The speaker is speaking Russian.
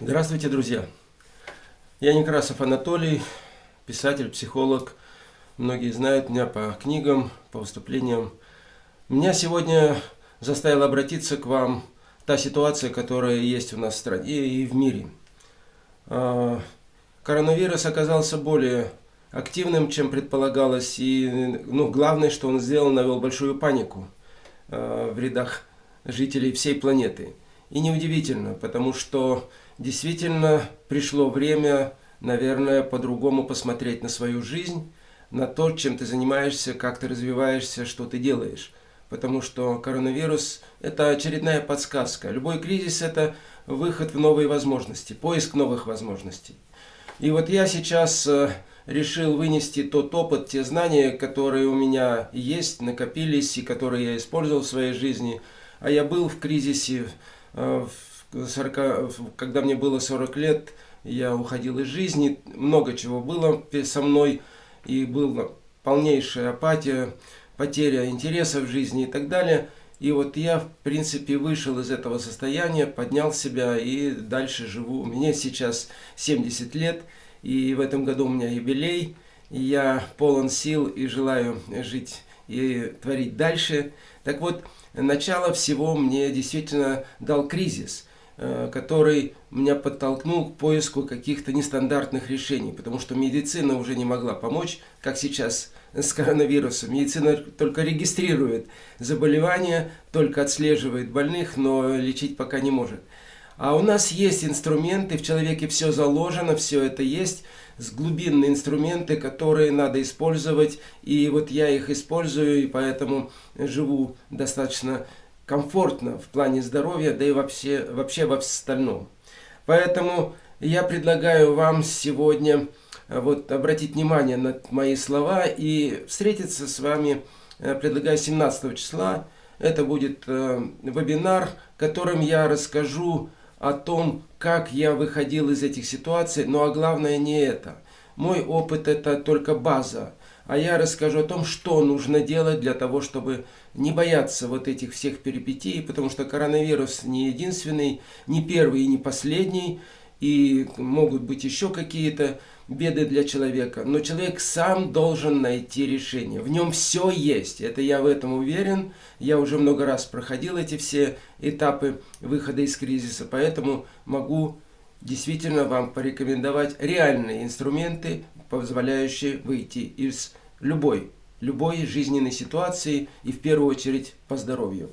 Здравствуйте, друзья! Я Некрасов Анатолий, писатель, психолог. Многие знают меня по книгам, по выступлениям. Меня сегодня заставила обратиться к вам та ситуация, которая есть у нас в стране и в мире. А, коронавирус оказался более активным, чем предполагалось. И ну, главное, что он сделал, навел большую панику а, в рядах жителей всей планеты. И неудивительно, потому что действительно пришло время, наверное, по-другому посмотреть на свою жизнь, на то, чем ты занимаешься, как ты развиваешься, что ты делаешь. Потому что коронавирус – это очередная подсказка. Любой кризис – это выход в новые возможности, поиск новых возможностей. И вот я сейчас э, решил вынести тот опыт, те знания, которые у меня есть, накопились и которые я использовал в своей жизни. А я был в кризисе э, в 40, когда мне было 40 лет, я уходил из жизни, много чего было со мной, и была полнейшая апатия, потеря интереса в жизни и так далее. И вот я, в принципе, вышел из этого состояния, поднял себя и дальше живу. Мне сейчас 70 лет, и в этом году у меня юбилей. И я полон сил и желаю жить и творить дальше. Так вот, начало всего мне действительно дал кризис – который меня подтолкнул к поиску каких-то нестандартных решений, потому что медицина уже не могла помочь, как сейчас с коронавирусом. Медицина только регистрирует заболевания, только отслеживает больных, но лечить пока не может. А у нас есть инструменты, в человеке все заложено, все это есть, с глубинные инструменты, которые надо использовать. И вот я их использую, и поэтому живу достаточно комфортно в плане здоровья, да и вообще, вообще во остальном. Поэтому я предлагаю вам сегодня э, вот, обратить внимание на мои слова и встретиться с вами, э, предлагаю 17 числа. Это будет э, вебинар, которым я расскажу о том, как я выходил из этих ситуаций, но а главное не это. Мой опыт это только база а я расскажу о том, что нужно делать для того, чтобы не бояться вот этих всех перипетий, потому что коронавирус не единственный, не первый и не последний, и могут быть еще какие-то беды для человека. Но человек сам должен найти решение. В нем все есть. Это я в этом уверен. Я уже много раз проходил эти все этапы выхода из кризиса, поэтому могу действительно вам порекомендовать реальные инструменты, позволяющие выйти из любой, любой жизненной ситуации и в первую очередь по здоровью.